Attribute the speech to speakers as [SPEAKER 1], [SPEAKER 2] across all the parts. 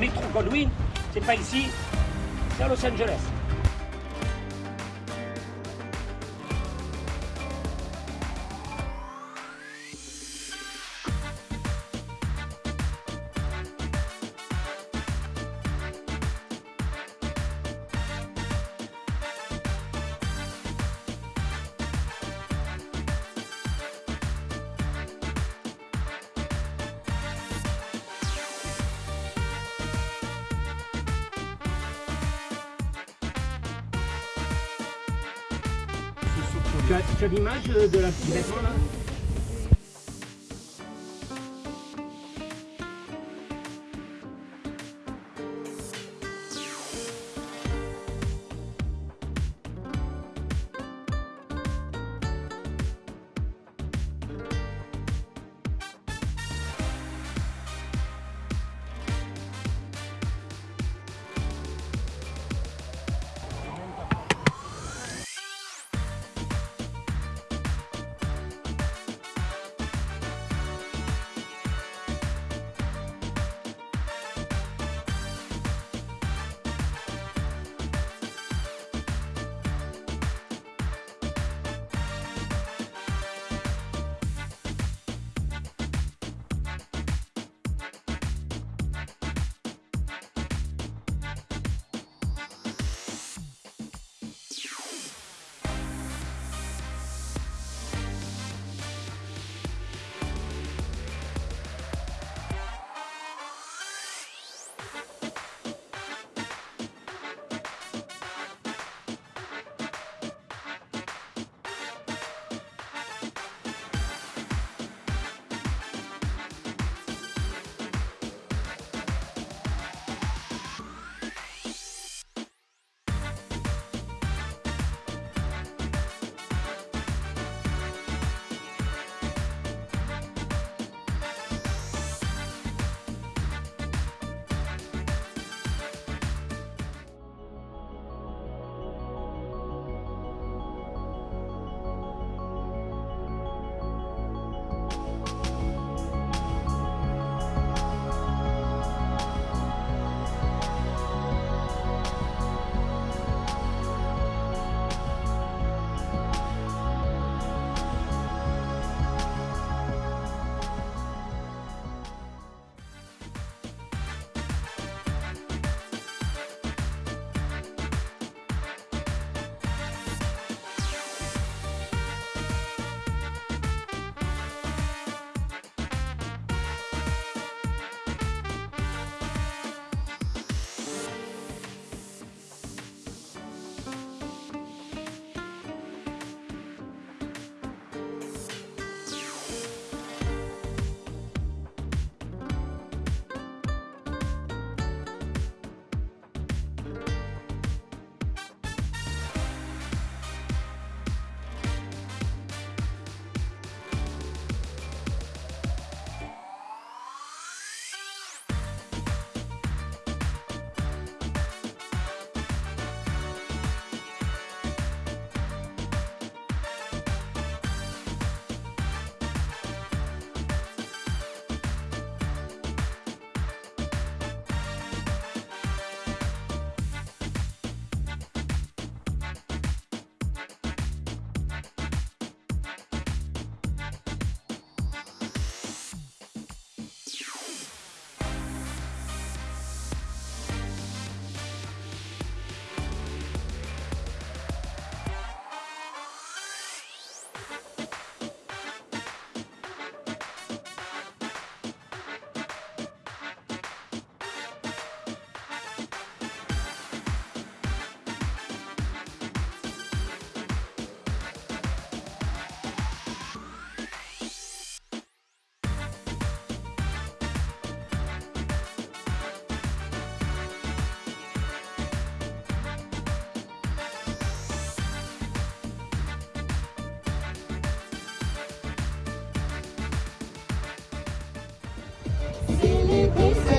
[SPEAKER 1] métro Godwin, c'est pas ici, c'est à Los Angeles. Tu as, as l'image de la du vêtement là?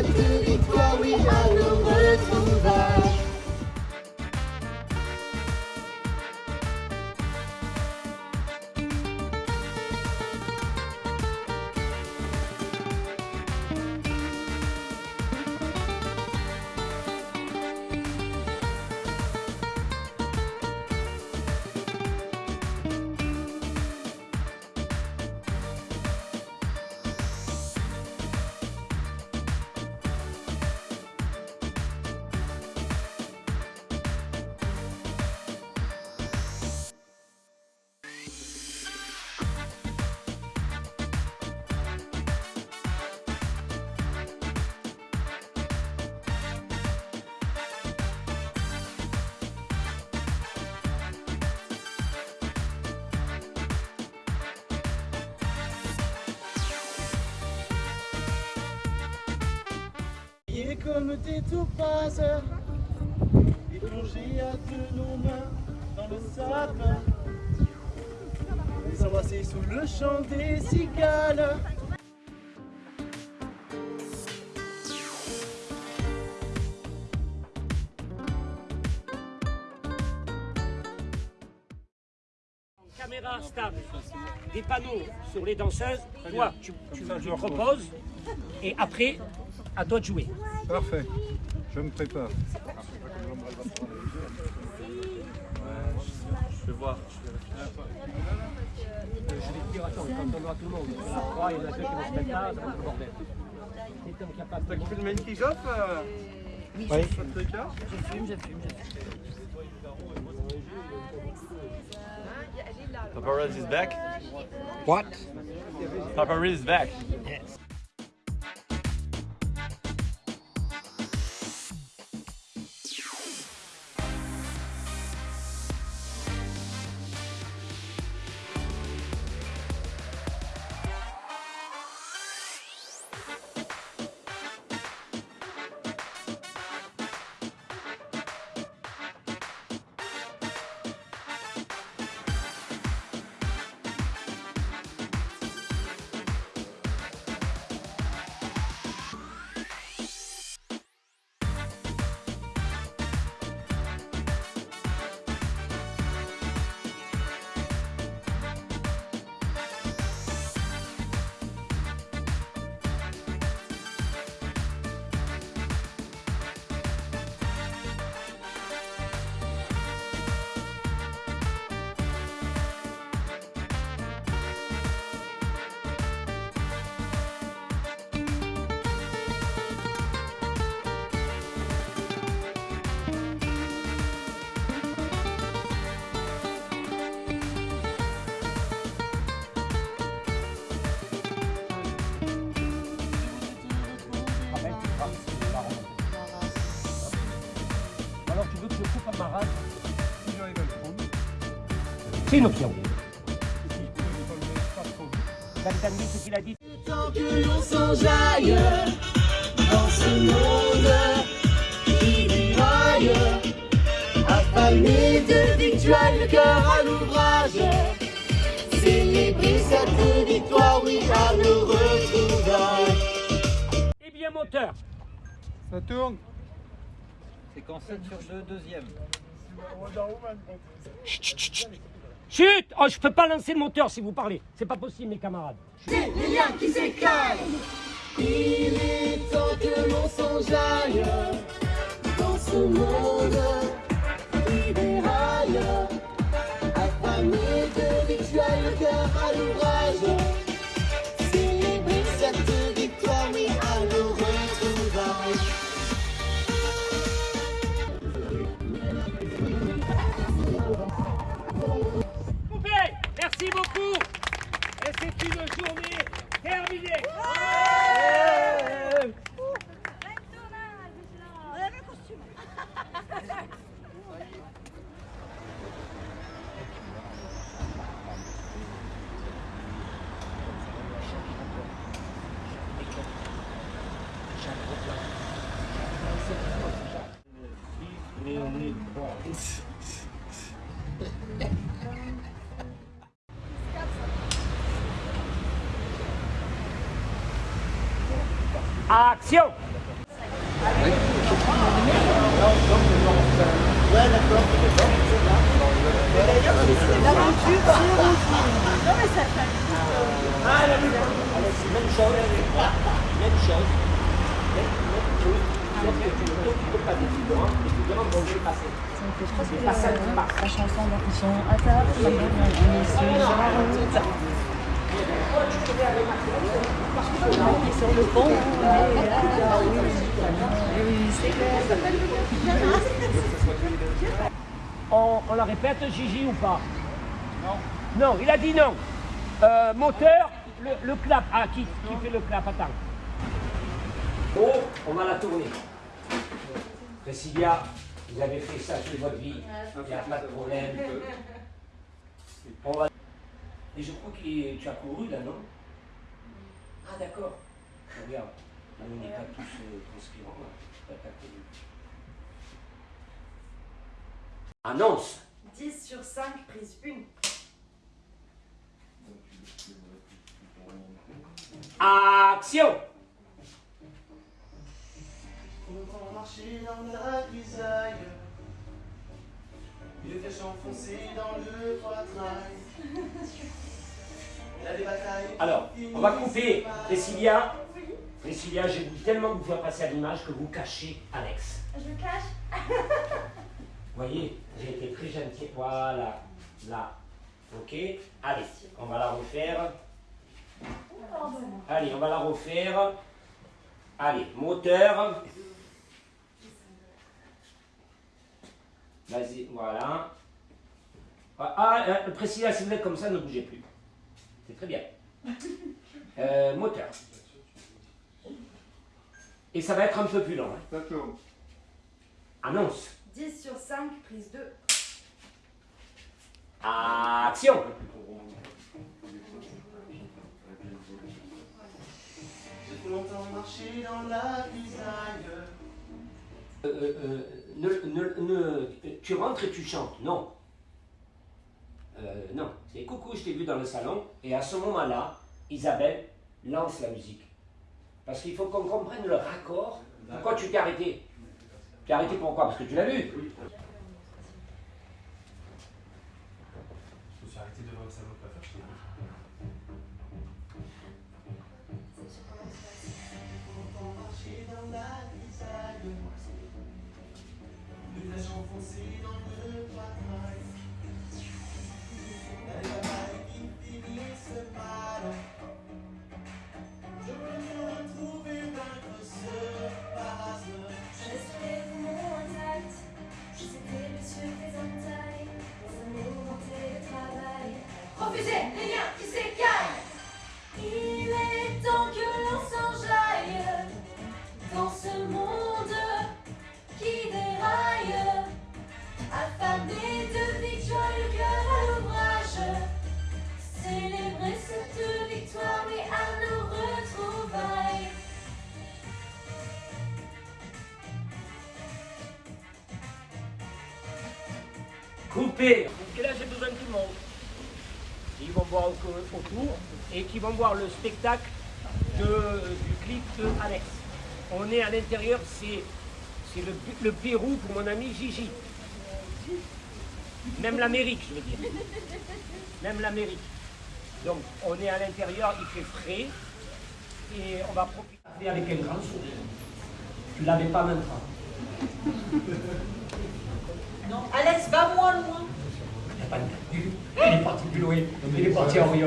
[SPEAKER 1] Yes!
[SPEAKER 2] Et comme des topazes, et plongés à de nos mains dans le sapin. Et s'embrasser sous le chant des cigales.
[SPEAKER 1] Caméra stable, des panneaux sur les danseuses. Toi, tu, tu, tu proposes et après, à toi de jouer.
[SPEAKER 3] Parfait, je me prépare.
[SPEAKER 2] Je vais voir.
[SPEAKER 1] Je vais te dire, attends, quand on aura tout le monde, il y en a trois, il y en a deux qui vont se mettre là, ça va être le bordel.
[SPEAKER 2] T'as kiffé le main kick-off euh,
[SPEAKER 4] Oui, je, fume, je fume, je fume.
[SPEAKER 5] Papa Riz is back.
[SPEAKER 3] What?
[SPEAKER 5] Papa Riz is back.
[SPEAKER 1] Ce qu'il a dit
[SPEAKER 2] Tant que l'on s'enjaille dans ce monde qui déraille, affamé de victuailles, le cœur à l'ouvrage, célébrer cette victoire, oui, à nos retrouvailles.
[SPEAKER 1] Eh bien, moteur.
[SPEAKER 3] Ça tourne
[SPEAKER 6] Séquence 7 sur 2, deuxième.
[SPEAKER 1] Chut Oh, je peux pas lancer le moteur si vous parlez. C'est pas possible, mes camarades.
[SPEAKER 2] Les liens qui s'écaillent, il est temps que l'on s'enjaille dans ce monde
[SPEAKER 1] Même chose, sauf que tu ne t'occupes pas des figurants, les figurants vont les passer. C'est pas ça qui marche.
[SPEAKER 4] La chanson, donc ils sont à table, maintenant on est sur. On est sur le pont, on est là, oui, oui, c'est clair.
[SPEAKER 1] On, on la répète, Gigi, ou pas? Non. Non, il a dit non. Euh, moteur, le, le clap. Ah, qui, qui fait le clap? Attends. Oh, on va la tourner. Cecilia, vous avez fait ça toute votre vie. Il n'y a pas de problème. Va... Et je crois que tu as couru là, non? Ah, d'accord. Regarde. On n'est pas tous euh. Pas ta connu. Annonce
[SPEAKER 4] 10 sur 5, prise 1.
[SPEAKER 1] Action
[SPEAKER 2] marcher dans la grisaille. Les flèches enfoncées dans le poitrail.
[SPEAKER 1] Alors, on va couper Priscilla. Priscilla, j'ai voulu tellement vous faire passer à l'image que vous cachez Alex.
[SPEAKER 4] Je cache.
[SPEAKER 1] Vous voyez, j'ai été très gentil. Voilà, là. Ok Allez, on va la refaire. Allez, on va la refaire. Allez, moteur. Vas-y, voilà. Ah, ah, euh, Priscilla, si vous êtes comme ça, ne bougez plus. C'est très bien. Euh, moteur. Et ça va être un peu plus long. hein. Annonce.
[SPEAKER 4] 10 sur 5, prise 2.
[SPEAKER 1] Action
[SPEAKER 2] J'ai longtemps marché dans la.
[SPEAKER 1] Euh, euh, euh, tu rentres et tu chantes. Non. Euh, non. C'est coucou, je t'ai vu dans le salon. Et à ce moment-là, Isabelle lance la musique. Parce qu'il faut qu'on comprenne le raccord. Pourquoi tu t'es arrêté? Tu t'es arrêté pourquoi? Parce que tu l'as vu. Coupé. Et là, j'ai besoin de tout le monde. Ils vont voir au- autour et qui vont voir le spectacle de- du clip de Alex. On est à l'intérieur, c'est le, le Pérou pour mon ami Gigi. Même l'Amérique, je veux dire. Même l'Amérique. Donc, on est à l'intérieur, il fait frais et on va profiter avec un. Tu l'avais pas même pas.
[SPEAKER 4] Alex, va moins loin.
[SPEAKER 1] Il n'y a pas de Il est parti plus loin. Il est parti en là.
[SPEAKER 3] De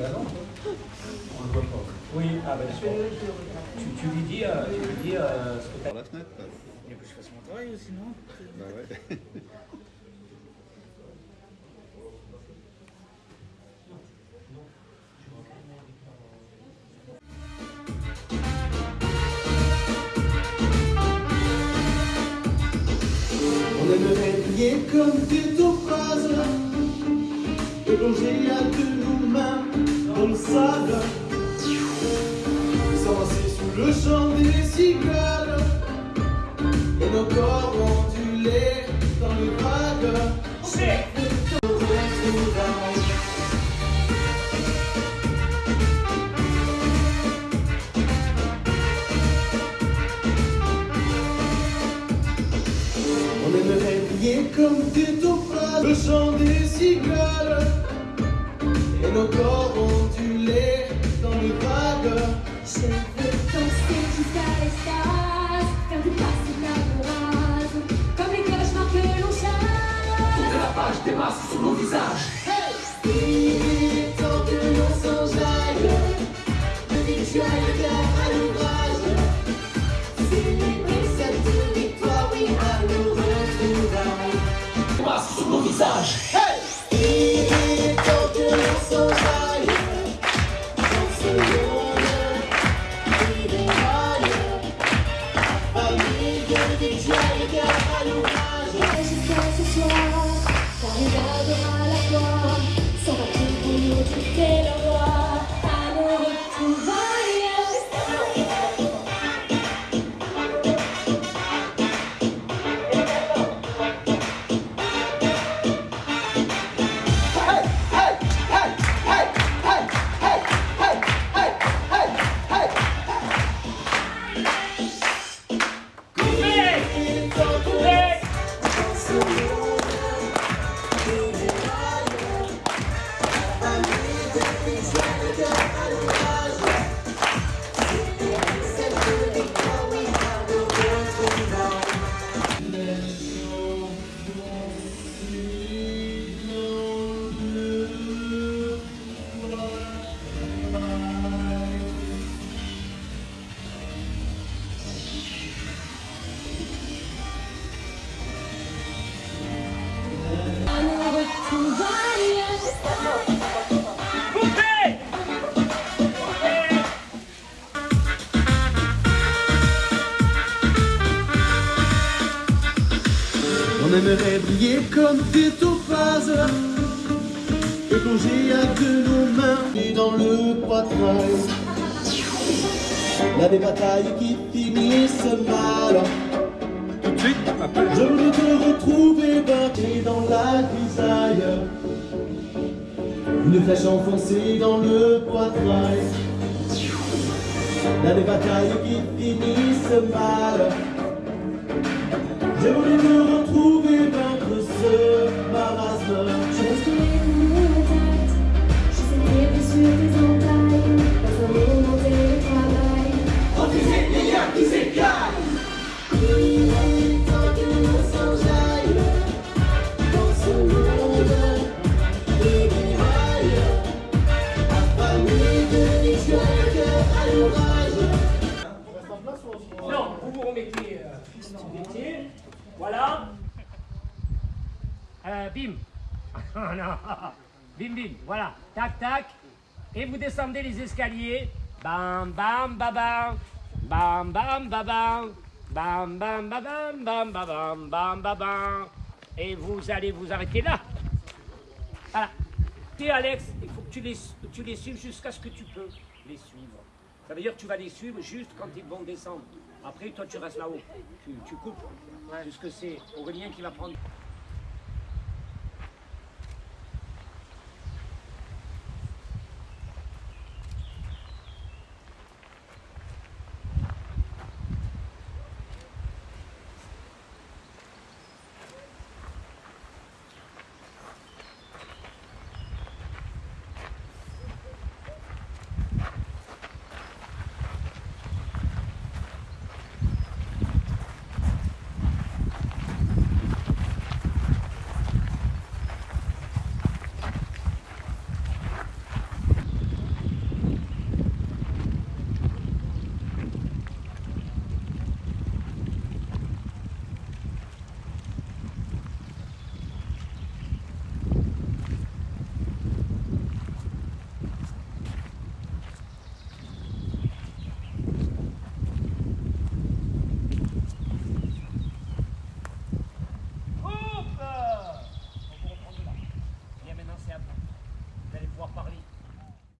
[SPEAKER 3] la lampe. On le voit pas.
[SPEAKER 1] Oui, ah ben tu, tu lui dis, euh, tu lui dis euh, ce que tu
[SPEAKER 3] Par la fenêtre là.
[SPEAKER 6] Il faut que je fasse mon travail sinon.
[SPEAKER 3] Bah ouais.
[SPEAKER 2] prier comme des phrases et plonger à deux mains dans le sable. S'avancer sous le chant des cigales et nos corps ondulés dans les vagues. Comme des le chant des cigales et nos corps ondulés dans les vagues.
[SPEAKER 7] Je veux danser jusqu'à l'extase, faire du passé de la comme les cauchemars que l'on chasse.
[SPEAKER 2] Il est poitrail Il y a des batailles qui finissent mal.
[SPEAKER 3] Tout de suite, après.
[SPEAKER 2] Je voulais te retrouver battu dans la grisaille. Une flèche enfoncée dans le poitrail Il y a des batailles qui finissent mal. Je voulais te retrouver vaincre ce marasme.
[SPEAKER 7] Je respirais mon contact, je tes
[SPEAKER 1] Voilà. Euh, bim. Non. Bim, bim. Voilà. Tac, tac et vous descendez les escaliers. Bam, bam, babam. Bam, bam, babam. Bam, bam, babam. Bam, babam. Bam, babam. Et vous allez vous arrêter là. Voilà. T'es Alex, il faut que tu les, tu les suives jusqu'à ce que tu peux les suivre. Ça veut dire que tu vas les suivre juste quand ils vont descendre. Après, toi, tu restes là-haut. Tu, tu, coupes. Puisque c'est Aurélien qui va prendre.